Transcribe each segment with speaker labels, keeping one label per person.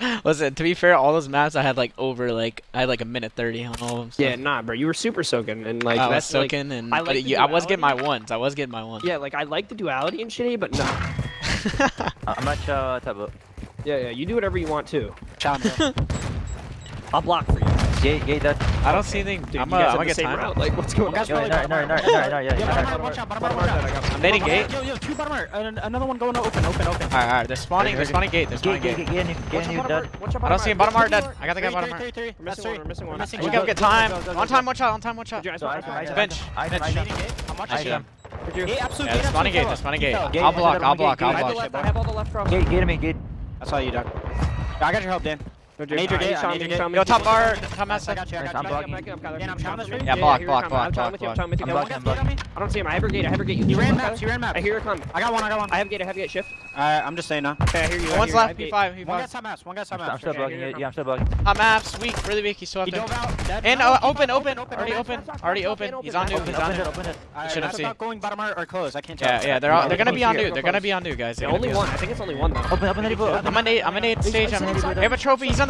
Speaker 1: Listen, to be fair, all those maps I had like over like I had like a minute thirty on all of them. So.
Speaker 2: Yeah, nah, bro, you were super soaking and like
Speaker 1: I
Speaker 2: that's, was
Speaker 1: soaking like, and
Speaker 2: I, like
Speaker 1: you, I was getting my ones. I was getting my ones.
Speaker 2: Yeah, like I like the duality and shitty, but no.
Speaker 3: I'm not uh, taboo.
Speaker 2: Yeah, yeah, you do whatever you want
Speaker 4: to.
Speaker 2: I'll block for you.
Speaker 3: Gate, gate that.
Speaker 1: I don't see anything.
Speaker 2: Dude,
Speaker 1: I'm,
Speaker 2: uh,
Speaker 1: I'm gonna get timed
Speaker 2: out. Like, what's going on?
Speaker 3: No, no, no, no, no, yeah.
Speaker 4: Watch out, bottom out.
Speaker 1: I'm nading gate.
Speaker 4: Yo, yo, two bottom out. Another one going open, open, open.
Speaker 1: Alright, alright. They're spawning, they're spawning gate. They're spawning
Speaker 3: gate. Get in, get in, dead.
Speaker 1: I don't see him. Bottom art dead. I got the guy bottom art.
Speaker 2: We're missing one, we're missing one.
Speaker 1: We
Speaker 4: gotta get
Speaker 1: time. On time, one shot, on time,
Speaker 3: one shot.
Speaker 1: Bench.
Speaker 4: I'm watching
Speaker 3: him.
Speaker 4: Gate, absolute gate,
Speaker 1: spawning gate, spawning gate. I'll block, I'll block, I'll block.
Speaker 2: I have all the left from.
Speaker 3: Gate, gate me, gate.
Speaker 4: I saw you, Doug. I got your help, Dan. No,
Speaker 2: major
Speaker 4: gate,
Speaker 2: major
Speaker 4: gate.
Speaker 1: Yo, top bar, top
Speaker 4: mass.
Speaker 1: I
Speaker 4: got you, I got you. I'm blocking.
Speaker 1: Yeah, block, block, block,
Speaker 2: I'm block,
Speaker 1: block.
Speaker 2: I'm
Speaker 3: blocking, I'm blocking.
Speaker 2: I don't see him. I have a gate, I have a gate.
Speaker 4: You ran maps, you ran maps.
Speaker 2: I hear a climb.
Speaker 4: I got one, I got one.
Speaker 2: I have gate, I have gate, shift.
Speaker 4: I'm just saying now.
Speaker 2: Okay, I hear you.
Speaker 1: One's left, P5,
Speaker 4: One got top mass. one got top
Speaker 3: mass. I'm still blocking, yeah, I'm still blocking.
Speaker 1: Top maps, weak, really weak, he's still up. And uh, open, open, already
Speaker 4: open,
Speaker 1: already open. He's on new, he's on new.
Speaker 4: I
Speaker 1: shouldn't see.
Speaker 4: going bottom or close, I can't tell.
Speaker 1: Yeah, yeah, they're they're gonna be on new, they're gonna be on new, guys.
Speaker 2: Only one, I think it's only one though.
Speaker 3: Open, open,
Speaker 1: I'm an eight, I'm an eight stage, I have a trophy, he's
Speaker 4: on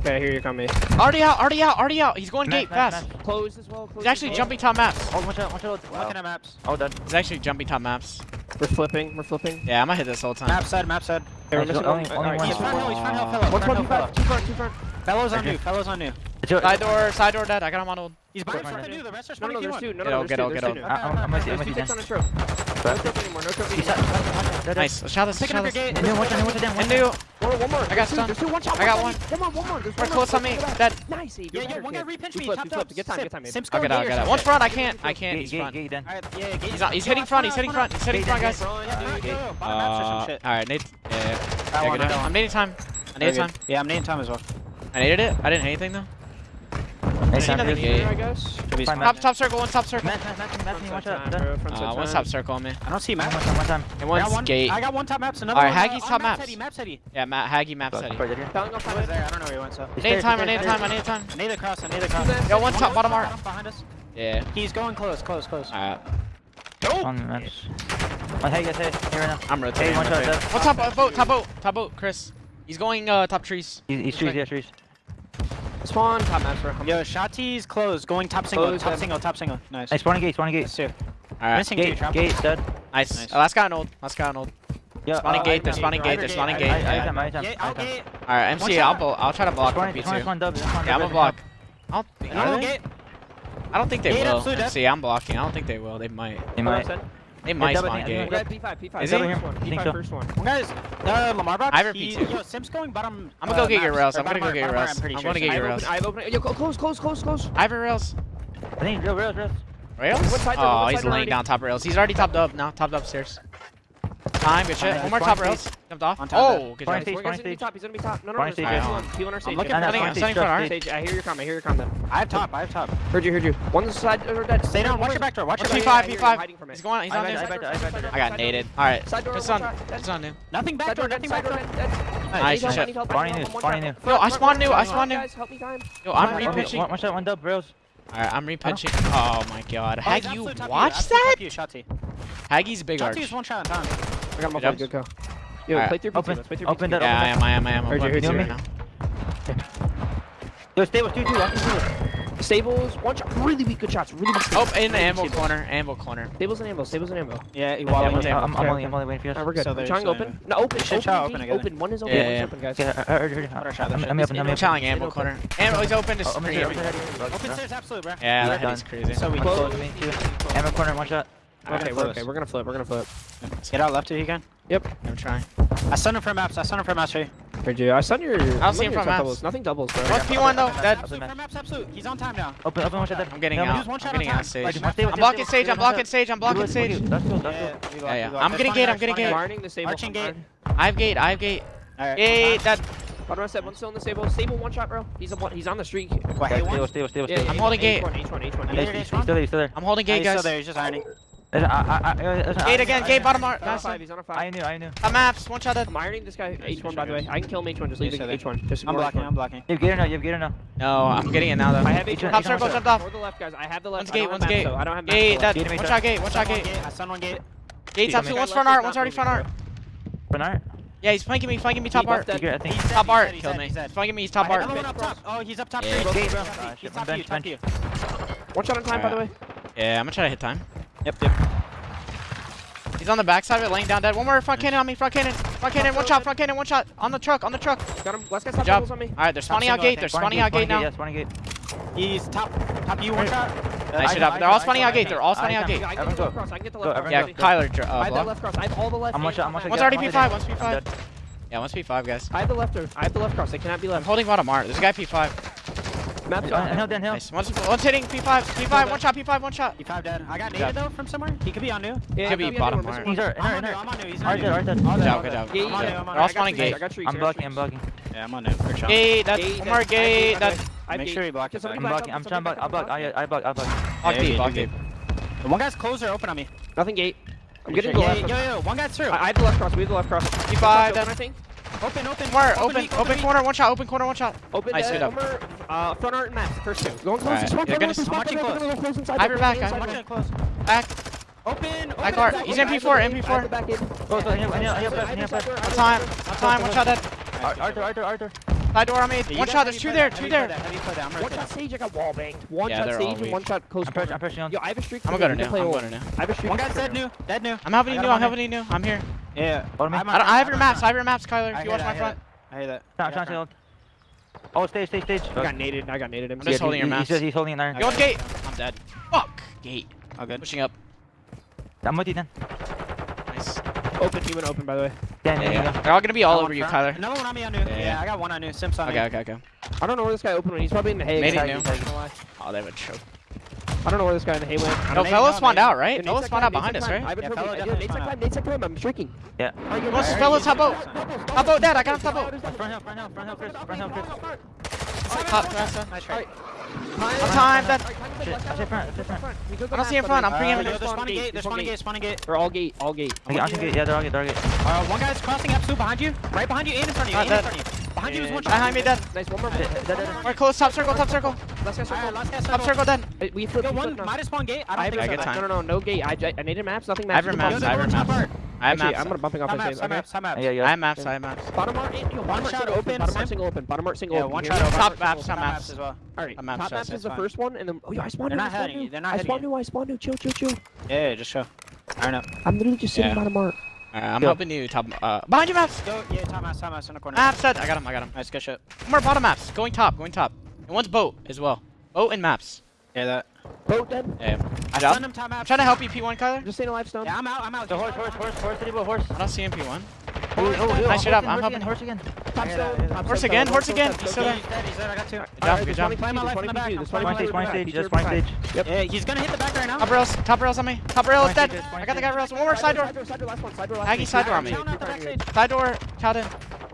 Speaker 2: Okay, here you come.
Speaker 1: Already out, already out, already out. He's going
Speaker 3: map,
Speaker 1: gate,
Speaker 3: map,
Speaker 1: fast.
Speaker 3: Map.
Speaker 2: Close as well. Close
Speaker 1: He's actually jumping top maps.
Speaker 3: Oh, watch out, watch out. Wow.
Speaker 4: Looking at maps.
Speaker 3: All done.
Speaker 1: He's actually jumping top maps.
Speaker 2: We're flipping, we're flipping.
Speaker 1: Yeah, I'm gonna hit this whole time.
Speaker 4: Map side, map side.
Speaker 2: Hey, we're missing
Speaker 3: only, only,
Speaker 2: only
Speaker 3: one.
Speaker 4: He's front hill, he's front hill, fellow. What's
Speaker 2: one,
Speaker 4: fellow.
Speaker 2: Two front, two front.
Speaker 4: Fellow's on new. fellow's on new.
Speaker 1: Side door, side door dead. I got him on old.
Speaker 4: He's by
Speaker 3: himself
Speaker 4: and you. The rest are
Speaker 2: spawning Q1. No,
Speaker 4: no,
Speaker 2: there's two. No, no, there's two.
Speaker 1: Get
Speaker 2: out,
Speaker 1: get out,
Speaker 2: get
Speaker 3: out. I'm gonna see, I'm gonna see.
Speaker 1: Nice. Shot this,
Speaker 4: Picking
Speaker 1: shot this.
Speaker 3: And new,
Speaker 1: one
Speaker 3: down,
Speaker 1: one
Speaker 3: down,
Speaker 2: one down. One, more.
Speaker 1: I got
Speaker 2: stunned. Two, one shot,
Speaker 1: I got
Speaker 2: one.
Speaker 1: One
Speaker 2: more, one more. There's one
Speaker 1: close on me. Dead.
Speaker 2: Nice.
Speaker 4: Yeah, yeah, one guy repinch me. Top top.
Speaker 2: Good time, good time.
Speaker 4: Sim's
Speaker 1: going.
Speaker 4: I'll
Speaker 1: get out, One front, I can't. I can't. He's front. He's not. He's hitting front, he's hitting front. He's hitting front, guys. Alright, Nate. Yeah. I'm nading time. I naded time.
Speaker 4: Yeah, I'm nading time as well.
Speaker 1: I naded it. I didn't hit anything though.
Speaker 3: Nice
Speaker 1: another
Speaker 3: after
Speaker 1: gate.
Speaker 2: I guess.
Speaker 1: Top, top circle, one top circle.
Speaker 3: Matt,
Speaker 2: Matt,
Speaker 3: Matt,
Speaker 2: Matt,
Speaker 3: Matt,
Speaker 2: Matt, Matt,
Speaker 1: uh, one top circle on me.
Speaker 4: I don't see
Speaker 3: Matt.
Speaker 4: One
Speaker 3: top, one top.
Speaker 1: And one's gate.
Speaker 4: I got one top maps, another
Speaker 1: All right,
Speaker 4: one.
Speaker 1: Alright,
Speaker 4: Haggy's
Speaker 1: top
Speaker 4: maps.
Speaker 1: Maps
Speaker 4: heady, maps heady.
Speaker 1: Yeah, Matt, Haggy
Speaker 3: maps heady.
Speaker 2: Telling
Speaker 4: I don't know where he went, so.
Speaker 1: I
Speaker 3: need
Speaker 1: time, I
Speaker 3: need
Speaker 1: time, I need time.
Speaker 4: I need a cross, I need a cross.
Speaker 1: Yo, one top, bottom art.
Speaker 4: Behind us.
Speaker 1: Yeah.
Speaker 4: He's going close, close, close.
Speaker 1: Alright.
Speaker 3: Nope. On the maps. One oh, Haggy, hey, here right now.
Speaker 1: I'm rotating.
Speaker 3: Hey, one shot,
Speaker 1: What's top uh, boat, top boat, top boat, Chris. He's going uh, top trees.
Speaker 3: He's, he's trees, yeah, trees.
Speaker 2: Spawn, top master. for
Speaker 4: Yo, Shati's closed. Going top single, top single, top single. Nice.
Speaker 3: I nice, Spawning a gate,
Speaker 4: spawn
Speaker 3: gate.
Speaker 4: Two.
Speaker 1: Alright.
Speaker 4: Missing
Speaker 3: gate,
Speaker 4: two,
Speaker 3: gate, dead.
Speaker 1: Nice.
Speaker 4: nice.
Speaker 1: Oh, last guy on old. Last guy on old.
Speaker 3: Yeah,
Speaker 1: spawning
Speaker 3: uh,
Speaker 1: gate, they're spawning gate, they're spawning gate. Alright, MC, I'll, I'll try to block from
Speaker 3: B2.
Speaker 1: Yeah, I'm a block. I don't think, I don't think they will. See, I'm blocking. I don't think they will. They might.
Speaker 3: They might.
Speaker 1: They might
Speaker 3: double,
Speaker 1: spawn gate.
Speaker 2: Guy P5, P5.
Speaker 1: Is it
Speaker 2: one, P5 first one.
Speaker 4: One guy's, the Lamar Bob,
Speaker 1: I repeat he,
Speaker 4: Yo, Sim's going bottom.
Speaker 1: I'm gonna go get your rails. I'm gonna go get your rails.
Speaker 4: I'm
Speaker 1: gonna get your rails.
Speaker 2: I've opened, yo, close, close, close, close.
Speaker 1: I have rails.
Speaker 3: I think
Speaker 1: rails,
Speaker 2: rails. Rails?
Speaker 1: Oh, he's laying down top rails. He's already topped up. No, topped upstairs. Time, good shit. One more top row. Jumped off.
Speaker 4: On top
Speaker 1: oh, good job.
Speaker 2: He's gonna be top. He's gonna be top. No, no, no. He's on our stage.
Speaker 4: I'm looking for
Speaker 1: I'm
Speaker 3: standing
Speaker 1: front
Speaker 3: stage.
Speaker 2: I hear your comment. I hear your comment.
Speaker 4: I have top. I have top.
Speaker 2: Heard you. Heard you. One side or dead.
Speaker 4: Stay down. Watch your back door. Watch your
Speaker 1: P5. P5. He's going. He's on there.
Speaker 3: I
Speaker 1: got naded. All right.
Speaker 2: Just
Speaker 1: on. Just on new.
Speaker 4: Nothing back door. Nothing back
Speaker 2: door.
Speaker 1: Nice shit.
Speaker 2: Barney
Speaker 3: new.
Speaker 2: Barney
Speaker 3: new.
Speaker 1: Yo, I spawned new. I spawned new. Yo, I'm repitching.
Speaker 3: Watch that one dub, bros.
Speaker 1: Alright, I'm repitching. Oh my god. have you watched that? Haggy's big arch.
Speaker 4: one shot on time.
Speaker 2: I got my
Speaker 1: Good
Speaker 2: Good go. Yo,
Speaker 1: Alright.
Speaker 2: play through
Speaker 3: Open-
Speaker 2: Let's play through
Speaker 3: open that-
Speaker 1: Yeah, I am, I am, I am. I'm
Speaker 2: Heard you,
Speaker 1: playing
Speaker 2: heard you.
Speaker 1: right now.
Speaker 3: Yo, stay with two, two. Watch two.
Speaker 2: Stables, one shot. Really weak, good shots. Really weak.
Speaker 1: Oh, in the ammo
Speaker 2: weak.
Speaker 1: corner, ammo corner.
Speaker 2: Stables and ammo. Stables and ammo.
Speaker 4: Yeah, he
Speaker 1: Yeah,
Speaker 4: walling.
Speaker 1: one
Speaker 4: Yeah.
Speaker 3: I'm, I'm only, I'm only waiting for you.
Speaker 2: Alright, we're good.
Speaker 4: So
Speaker 2: trying
Speaker 4: uh,
Speaker 2: open. No, open.
Speaker 4: should
Speaker 2: Open, open,
Speaker 4: open again.
Speaker 2: open. One is open.
Speaker 1: Yeah,
Speaker 2: One is
Speaker 1: yeah.
Speaker 2: open, guys.
Speaker 3: Yeah, I heard, heard, heard.
Speaker 4: Better shot that
Speaker 3: I'm,
Speaker 4: shit.
Speaker 3: I'm open, I'm
Speaker 1: I'm
Speaker 3: open.
Speaker 1: telling ammo
Speaker 2: open.
Speaker 1: corner. Ammo's open to
Speaker 3: Oh, I'm
Speaker 1: scream.
Speaker 3: here, I'm here.
Speaker 4: Open stairs, absolute, bro.
Speaker 1: Yeah,
Speaker 3: We're
Speaker 1: that
Speaker 3: done.
Speaker 1: heavy's crazy.
Speaker 4: So we
Speaker 3: Close,
Speaker 4: close.
Speaker 3: me, two. Ammo corner, one shot.
Speaker 2: We're okay, we're, okay, we're gonna flip, we're gonna flip.
Speaker 4: Get out left if you can. Yep.
Speaker 1: I'm trying.
Speaker 4: I stunned him from maps, I stunned him from maps, Ray.
Speaker 2: Hey, dude, I stunned your.
Speaker 1: I'll see him from maps.
Speaker 2: Doubles. Nothing doubles, bro.
Speaker 1: What's P1 though, dead.
Speaker 4: Absolute, maps, absolute. He's on time now.
Speaker 3: Open, open one shot.
Speaker 1: I'm getting out. I'm getting out. I'm blocking Sage. I'm blocking Sage. I'm blocking
Speaker 3: Sage.
Speaker 4: Yeah,
Speaker 1: yeah. I'm getting gate, I'm getting gate.
Speaker 4: Marching gate.
Speaker 1: I have gate, I have gate.
Speaker 4: Alright.
Speaker 1: that.
Speaker 2: Bottom set, one's still in the stable. Stable one shot, bro. He's a one, he's on the streak.
Speaker 4: Wait,
Speaker 3: stable,
Speaker 4: stable,
Speaker 3: stable, stable.
Speaker 2: Yeah,
Speaker 1: I'm holding gate.
Speaker 2: H1, H1, H1.
Speaker 3: He's still there, he's still there.
Speaker 1: I'm holding gate, guys.
Speaker 4: He's still there, he's just ironing.
Speaker 3: There's, I, I, I, there's
Speaker 1: gate again, gate bottom art. Nice
Speaker 2: five, he's on a five.
Speaker 3: I knew, I knew.
Speaker 1: I'm maps, one shot
Speaker 2: I'm ironing this guy H1 by the way. I can kill him H1, just leave
Speaker 4: yeah,
Speaker 2: H1. Just
Speaker 4: I'm blocking,
Speaker 2: H1.
Speaker 4: I'm blocking.
Speaker 3: You have gate or no, you have gate or
Speaker 1: no? No, I'm getting it now though.
Speaker 2: I have
Speaker 3: H1.
Speaker 1: Top circle, jumped off.
Speaker 2: Or the left guys, I have the left.
Speaker 1: One's gate, one's gate.
Speaker 2: I don't have
Speaker 1: gate,
Speaker 3: Gate.
Speaker 1: one shot gate, one shot gate.
Speaker 4: I stun one gate.
Speaker 1: Gate top two, one's front art, one's already front art.
Speaker 2: Front
Speaker 3: art?
Speaker 1: Yeah, he's flanking me, flanking me top art.
Speaker 4: He's dead, he's
Speaker 1: top
Speaker 4: dead,
Speaker 1: art,
Speaker 4: killed
Speaker 1: me.
Speaker 4: He's
Speaker 1: flanking me, he's top art.
Speaker 4: Oh, he's up top.
Speaker 1: Yeah.
Speaker 4: He's top you, top you.
Speaker 2: One shot on time, by the way.
Speaker 1: Yeah, I'm gonna try to hit time.
Speaker 4: Yep, yep.
Speaker 1: He's on the backside of it, laying down dead. One more front cannon on me, front cannon, front cannon, one shot, front cannon, one shot. On the truck, on the truck.
Speaker 2: Got him. Last guy's top
Speaker 1: job.
Speaker 2: on me.
Speaker 1: All right, they're spawning out gate. They're spawning out gate now.
Speaker 3: Yeah, spawning gate.
Speaker 4: He's top, top you one shot.
Speaker 1: Nice
Speaker 3: shot.
Speaker 1: They're all spawning out gate. They're all spawning out gate.
Speaker 2: I can get the left cross. I can get the left cross.
Speaker 3: Yeah,
Speaker 1: Kyler. Uh,
Speaker 2: I have the left cross. I have all the left.
Speaker 3: I'm one shot. I'm one.
Speaker 1: One's already P5. One's P5. Yeah, one's P5, guys.
Speaker 2: I have the left. I have the left cross. They cannot be left.
Speaker 1: I'm holding bottom art. There's a guy P5.
Speaker 2: Map
Speaker 3: down. Hill, down hill.
Speaker 1: Nice. One's, one's hitting P5. P5, one shot, P5, one shot.
Speaker 4: P5 dead. I got naded though from somewhere. He could be on new.
Speaker 2: He
Speaker 1: could be bottom
Speaker 2: part.
Speaker 3: He's hurt.
Speaker 4: I'm on new. I'm on new. He's on new.
Speaker 1: Good job, good job.
Speaker 4: new. I'm on new.
Speaker 3: I'm blocking, I'm blocking.
Speaker 4: Yeah, I'm on new.
Speaker 1: Gate,
Speaker 2: that's
Speaker 1: one more gate.
Speaker 2: That's.
Speaker 4: Make sure he
Speaker 2: blocks.
Speaker 4: it.
Speaker 3: I'm blocking. I'm trying to block. I block. I block. I block.
Speaker 1: Block
Speaker 4: gate,
Speaker 1: block
Speaker 4: gate. One guy's closer open on me.
Speaker 2: Nothing gate. I'm getting the left.
Speaker 4: Yo, yo, one guy's through.
Speaker 2: I have the left cross. We have the left cross.
Speaker 1: P5,
Speaker 2: I.
Speaker 4: Open, open,
Speaker 1: wire, open,
Speaker 4: open,
Speaker 1: open,
Speaker 4: open
Speaker 1: corner, one shot, open corner, one shot.
Speaker 2: Open,
Speaker 1: nice, good uh,
Speaker 2: up. Uh, front art and map, first two. Going close, right.
Speaker 1: You're gonna,
Speaker 2: I'm
Speaker 4: watching close.
Speaker 1: I have your back,
Speaker 4: I'm watching close.
Speaker 1: Back.
Speaker 4: Open, open. Back
Speaker 2: art.
Speaker 1: He's
Speaker 2: MP4,
Speaker 1: MP4.
Speaker 2: Back in.
Speaker 3: Close, I heal, I heal, I heal, I
Speaker 1: heal. Time, time, one shot dead.
Speaker 3: Arthur, Arthur, Arthur.
Speaker 1: Side door on me. One shot, there's two there, two there.
Speaker 2: One shot stage, I got wall banged. One shot stage and one shot close.
Speaker 3: I'm pushing on.
Speaker 2: Yo, I have a streak.
Speaker 1: I'm gonna go to
Speaker 2: now.
Speaker 1: I'm going to now.
Speaker 2: I have a streak.
Speaker 4: One
Speaker 2: guy
Speaker 4: dead new, dead new.
Speaker 1: I'm helping you new, I'm helping you new. I'm here.
Speaker 4: Yeah.
Speaker 3: Bottom
Speaker 4: I
Speaker 1: I, I, I have your maps. I have your maps, Kyler. If you watch my front.
Speaker 4: I hate that.
Speaker 3: Oh, stage, stage, stage.
Speaker 2: I got naded. I got naded.
Speaker 1: I'm just holding your maps.
Speaker 3: He's, holding an iron.
Speaker 1: Go on gate. I'm dead. Fuck. Gate.
Speaker 4: All good.
Speaker 1: Pushing up.
Speaker 3: I'm with you then.
Speaker 1: Nice.
Speaker 2: Open. He went open, by the way.
Speaker 1: Yeah,
Speaker 3: yeah,
Speaker 1: yeah. They're all gonna be all over you, Kyler.
Speaker 4: No one on me on new.
Speaker 1: Yeah,
Speaker 4: I got one on new. Simpson.
Speaker 1: Okay, okay, okay.
Speaker 2: I don't know where this guy opened when. He's probably in the hay.
Speaker 1: Made new. Oh, they have a choke.
Speaker 2: I don't know where this guy in the hay went.
Speaker 1: No, Fellow spawned out, right? Fellow spawned out behind us, right?
Speaker 4: I've
Speaker 2: been yeah,
Speaker 4: yeah,
Speaker 2: Nate's climb, Nate's climb, I'm shrinking.
Speaker 3: Yeah.
Speaker 1: Let's Fellows hop out. Dad, I got him top out.
Speaker 3: Front hill, front hill, front hill, Chris, front hill, Chris.
Speaker 1: Hop, front hill,
Speaker 4: nice try.
Speaker 1: I'm timed,
Speaker 3: Dad. I
Speaker 1: don't see in front, I'm pre-aiming.
Speaker 4: They're spawning gate, they're spawning gate, spawning gate.
Speaker 2: They're all gate, all gate.
Speaker 3: I can get, yeah, they're all gate, they're all
Speaker 4: gate. One guy's crossing up, Sue, behind you. Right behind you, and in front of you, and in front of you. Behind you is one shot.
Speaker 1: Behind me, dead.
Speaker 2: Nice, one more.
Speaker 3: Dead, dead, dead.
Speaker 1: We're close, top circle, top circle.
Speaker 2: Last guy circle,
Speaker 4: last
Speaker 1: guy
Speaker 4: circle.
Speaker 1: Top circle,
Speaker 2: then. We flipped.
Speaker 4: Yo, one, might spawn gate. I don't
Speaker 2: I
Speaker 4: think
Speaker 1: I
Speaker 4: so.
Speaker 1: Get time.
Speaker 2: No, no, no, no gate. I, I needed maps, nothing maps.
Speaker 1: I have
Speaker 2: maps,
Speaker 1: I have maps. I have maps.
Speaker 2: I'm gonna bumping off his
Speaker 4: maps.
Speaker 1: I have maps, I have maps.
Speaker 2: Bottom art, one
Speaker 4: shot
Speaker 2: open. Bottom
Speaker 4: mark
Speaker 2: single open. Bottom mark single open.
Speaker 4: Yeah,
Speaker 2: one
Speaker 4: shot open.
Speaker 1: Top maps, top
Speaker 4: maps as well.
Speaker 2: Alright,
Speaker 1: top maps
Speaker 2: is the first one, and then. Oh, yeah, I spawned new. They're
Speaker 4: not heading. They're not
Speaker 2: heading.
Speaker 4: I
Speaker 2: spawned new, I spawned new. Chill, chill, chill.
Speaker 4: Yeah, just don't know.
Speaker 2: I'm literally just sitting bottom mark.
Speaker 1: Uh, I'm
Speaker 3: Go.
Speaker 1: helping you top. Uh, behind you, Maps!
Speaker 4: Go, yeah, top Maps, top Maps in the corner.
Speaker 1: Maps, set. I got him, I got him.
Speaker 4: Nice, good shot.
Speaker 1: More bottom Maps. Going top, going top. And one's boat as well. Boat and Maps.
Speaker 4: Yeah, that.
Speaker 2: Boat dead?
Speaker 1: Yeah.
Speaker 4: I him top maps.
Speaker 1: I'm trying to help you, P1, Kyler.
Speaker 2: Just stay life Stone.
Speaker 4: Yeah, I'm out, I'm out.
Speaker 3: The horse, horse, horse, horse, horse, horse.
Speaker 1: I don't see him, P1. Nice shit up. I'm helping
Speaker 3: horse again.
Speaker 1: Horse again, horse again. He's still there.
Speaker 4: He's there, I got two.
Speaker 1: Good job, good job.
Speaker 3: One stage,
Speaker 2: one
Speaker 3: stage, just
Speaker 2: one
Speaker 3: stage.
Speaker 2: Yep.
Speaker 4: He's gonna hit the back right now.
Speaker 1: Top rails, top rails on me. Top rail is dead. I got the guy rails. One more side door. Aggie side door on me. Side door, Calden.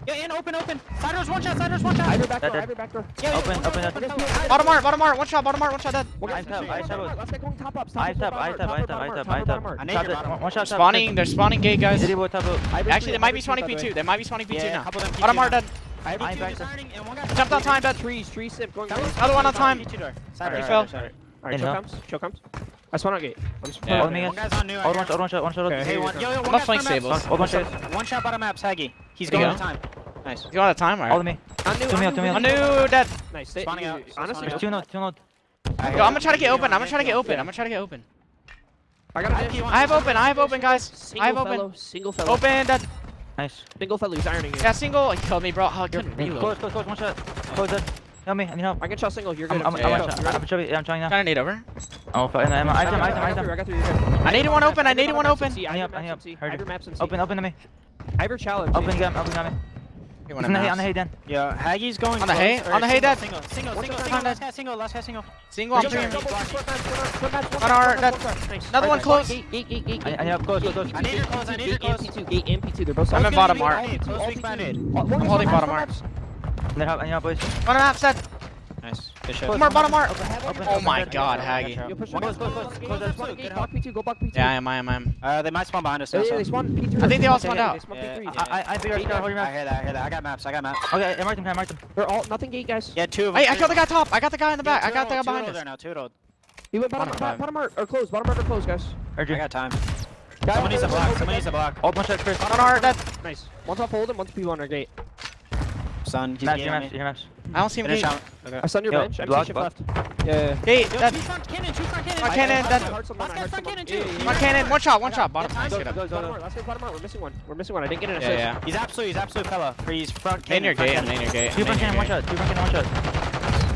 Speaker 4: Yeah, in, open, open. Side one shot, side one shot.
Speaker 2: Either back door, either back door.
Speaker 4: Yeah,
Speaker 3: open,
Speaker 4: yeah,
Speaker 3: open, open,
Speaker 4: open.
Speaker 1: Bottom art, bottom art, one shot, bottom art, one shot dead.
Speaker 2: I
Speaker 3: tap, I tap.
Speaker 2: Let's get going top up.
Speaker 3: I tap, I tap, I tap, I tap, I tap.
Speaker 4: I need your.
Speaker 3: One shot,
Speaker 1: Spawning, they're spawning gate, guys. Actually, they might be spawning P2. They might be spawning P2 now. Bottom art dead.
Speaker 3: I'm back.
Speaker 1: Jumped on time, dead.
Speaker 2: Trees, trees,
Speaker 4: sip.
Speaker 1: Another one on time.
Speaker 4: He
Speaker 1: fell.
Speaker 2: Alright,
Speaker 3: show
Speaker 2: comes, show comes. I spawn on gate. I'm just
Speaker 1: Yeah.
Speaker 3: Hold me,
Speaker 4: One
Speaker 3: guys.
Speaker 4: guy's on new. I
Speaker 3: Old
Speaker 4: hear
Speaker 3: one shot, old one shot, one shot.
Speaker 2: Okay.
Speaker 4: Hey, one, yo, yo, one
Speaker 1: I'm not flank
Speaker 4: front
Speaker 3: Old one shot.
Speaker 4: One shot bottom maps, Haggy. He's going
Speaker 1: go.
Speaker 4: on time. Nice.
Speaker 1: You want a time?
Speaker 3: Hold
Speaker 1: Alright.
Speaker 3: me.
Speaker 2: On new,
Speaker 3: To me,
Speaker 2: on
Speaker 3: to
Speaker 2: new.
Speaker 1: On new dead.
Speaker 2: Nice. Stay,
Speaker 4: Spawning out,
Speaker 2: honestly,
Speaker 3: two nodes, two nodes.
Speaker 4: I
Speaker 1: Yo, I'm gonna try to get open. I'm gonna try to get open. I'm gonna try to get open.
Speaker 2: I got
Speaker 4: I
Speaker 2: a
Speaker 4: keep
Speaker 1: I have open. I have open, guys. I
Speaker 2: Single
Speaker 1: have
Speaker 2: fellow,
Speaker 1: open.
Speaker 2: Single fellow.
Speaker 1: Open dead.
Speaker 3: Nice.
Speaker 2: Single fellow. He's ironing you.
Speaker 1: Yeah, single. He killed me, bro. Oh, I couldn't reload.
Speaker 3: Close, close, close, one shot. Close it. Help me, I need help.
Speaker 2: I can shot single. You're good.
Speaker 3: I'm, I'm,
Speaker 1: Yeah,
Speaker 3: I'm,
Speaker 1: yeah.
Speaker 3: shot. I'm, chubby. I'm trying now.
Speaker 1: Trying to need over.
Speaker 3: Oh, fuck. I'm,
Speaker 2: I
Speaker 3: item,
Speaker 2: got
Speaker 3: item,
Speaker 2: I got
Speaker 3: item.
Speaker 2: through, I got through.
Speaker 1: I needed one open. I needed one open.
Speaker 2: I
Speaker 3: Any
Speaker 2: have
Speaker 3: up, any
Speaker 2: maps
Speaker 3: up.
Speaker 2: in C. I
Speaker 3: Heard
Speaker 2: have
Speaker 3: you.
Speaker 2: maps in C.
Speaker 3: Open, open to me.
Speaker 2: I have your challenge.
Speaker 3: Open, get him, open, got me.
Speaker 1: You
Speaker 3: He's
Speaker 1: want
Speaker 3: on the hay, on the hay, Dan.
Speaker 4: Yo, Haggy's going
Speaker 1: On the hay? On the hay,
Speaker 4: single,
Speaker 1: Dad?
Speaker 4: Single, single, single, single, last guy single, last guy single.
Speaker 1: Single. I'm
Speaker 2: double,
Speaker 1: On our-
Speaker 2: double,
Speaker 1: that-
Speaker 2: double, nice.
Speaker 1: Another one close.
Speaker 2: Gate, gate, gate, gate,
Speaker 3: I-
Speaker 2: gate.
Speaker 3: Need help. Close, close, close.
Speaker 4: I need your close, I need your
Speaker 2: Gate and
Speaker 4: close.
Speaker 2: P2, gate and P2. They're both
Speaker 1: I'm in bottom
Speaker 4: Close
Speaker 1: art.
Speaker 4: weak banded, Close weak banded.
Speaker 2: One
Speaker 1: I'm holding bottom
Speaker 2: maps,
Speaker 3: and they're up, and
Speaker 1: you're up, set.
Speaker 4: Nice. Good
Speaker 1: shot. More, bottom
Speaker 3: mark.
Speaker 1: Oh my god, Haggy.
Speaker 2: Close,
Speaker 4: close,
Speaker 2: close.
Speaker 4: close.
Speaker 2: There's P2, go P2.
Speaker 1: Yeah, I am, I am, I am.
Speaker 4: Uh, they might spawn behind us.
Speaker 2: Yeah,
Speaker 4: yeah,
Speaker 2: they spawn P3.
Speaker 1: I think they all spawned out.
Speaker 3: I, I, I, hold your map.
Speaker 4: I hear that, I hear that. I got maps, I got maps.
Speaker 3: Okay, I marked them, I marked them.
Speaker 2: They're all, nothing gate, guys.
Speaker 4: Yeah, two of them.
Speaker 1: Hey, I got the guy top. I got the guy in the back. I got the guy behind us.
Speaker 4: Two there now, two road.
Speaker 2: He went bottom,
Speaker 1: bottom,
Speaker 2: art, or close, bottom art or close, guys.
Speaker 4: I got time.
Speaker 2: Guys,
Speaker 4: someone needs a block, someone needs a block.
Speaker 3: Hold one shot, Chris.
Speaker 1: Bottom art, that's...
Speaker 2: Nice. Once I hold and once P1 or gate.
Speaker 4: Son, he's
Speaker 3: Maps,
Speaker 4: getting
Speaker 3: your maps,
Speaker 4: me.
Speaker 3: your.
Speaker 1: I don't see him
Speaker 4: Finish
Speaker 1: gate.
Speaker 4: out. Okay.
Speaker 2: I stun your
Speaker 3: Yo,
Speaker 2: bench. MC
Speaker 3: block,
Speaker 2: shift
Speaker 3: block.
Speaker 2: left. Yeah, yeah.
Speaker 1: Gate,
Speaker 4: Yo, two front cannon, two front cannon.
Speaker 1: Front cannon,
Speaker 4: I-
Speaker 1: dead.
Speaker 4: I-
Speaker 2: I heard someone,
Speaker 4: Last
Speaker 2: I
Speaker 4: front cannon, too.
Speaker 2: yeah, yeah.
Speaker 1: One cannon, one shot, one shot. Bottom.
Speaker 4: yeah,
Speaker 1: Nice, get up.
Speaker 2: Last bottom. We're missing one. We're missing one. I didn't get an assist.
Speaker 1: yeah.
Speaker 4: He's absolute, he's absolute fella. He's front
Speaker 1: Main
Speaker 4: cannon.
Speaker 1: your
Speaker 4: front
Speaker 1: gate,
Speaker 4: cannon.
Speaker 1: main your gate.
Speaker 3: Two front cannon, one shot, two front cannon, one shot.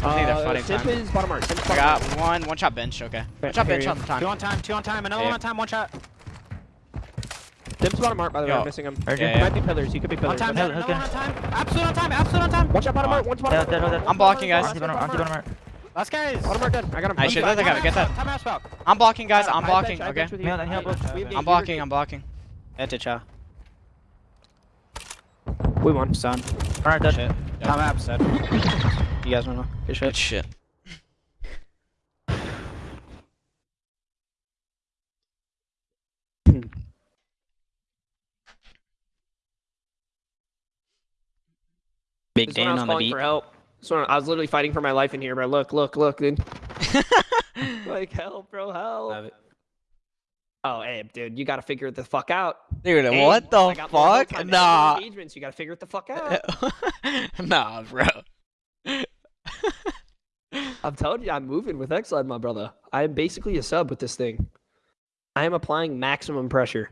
Speaker 1: I need a
Speaker 2: Uh,
Speaker 1: fighting
Speaker 2: Simp is bottom art.
Speaker 1: I got one, one shot bench, okay. One shot bench on the
Speaker 4: Two on time, two on time. Another one on time, one shot.
Speaker 2: Simp's bottom art, by the way.
Speaker 1: Yo.
Speaker 2: I'm missing him.
Speaker 3: Heard.
Speaker 1: Yeah,
Speaker 2: He
Speaker 1: yeah.
Speaker 2: might be pillars. He could be
Speaker 4: On
Speaker 2: pillars.
Speaker 4: time,
Speaker 3: Hell,
Speaker 4: another
Speaker 3: okay.
Speaker 4: one on time. Absolute on time, absolute on time.
Speaker 2: One shot bottom art. One's bottom
Speaker 3: Yeah,
Speaker 2: art.
Speaker 3: dead, hold.
Speaker 1: I'm blocking, guys.
Speaker 3: Anti bottom, anti bottom art.
Speaker 4: Last guys.
Speaker 2: Bottom art dead. I got him.
Speaker 1: I should let the guy get that.
Speaker 4: Time out spell.
Speaker 1: I'm blocking, guys.
Speaker 2: I
Speaker 1: I'm blocking, okay?
Speaker 2: bench with you.
Speaker 3: Yeah, then help us.
Speaker 2: We have
Speaker 1: I'm blocking, I'm blocking.
Speaker 4: Head to cha.
Speaker 2: have- We won.
Speaker 4: Son.
Speaker 3: Alright, dead.
Speaker 4: Shit. Time out, said. You guys wanna know? Good shit.
Speaker 1: Good shit.
Speaker 4: Big
Speaker 2: I
Speaker 4: Dan
Speaker 2: was
Speaker 4: on the
Speaker 2: calling
Speaker 4: beat.
Speaker 2: for help. This one I was literally fighting for my life in here, bro. Look, look, look, dude. like help, bro, help.
Speaker 4: Love it.
Speaker 2: Oh, Abe, dude, you gotta figure it the fuck out.
Speaker 1: Dude,
Speaker 2: Abe,
Speaker 1: what the
Speaker 2: I got more whole
Speaker 1: fuck?
Speaker 2: time
Speaker 1: Nah.
Speaker 2: Engagements. You gotta figure it the fuck out.
Speaker 1: nah, bro.
Speaker 2: I'm telling you, I'm moving with Xled, my brother. I am basically a sub with this thing. I am applying maximum pressure.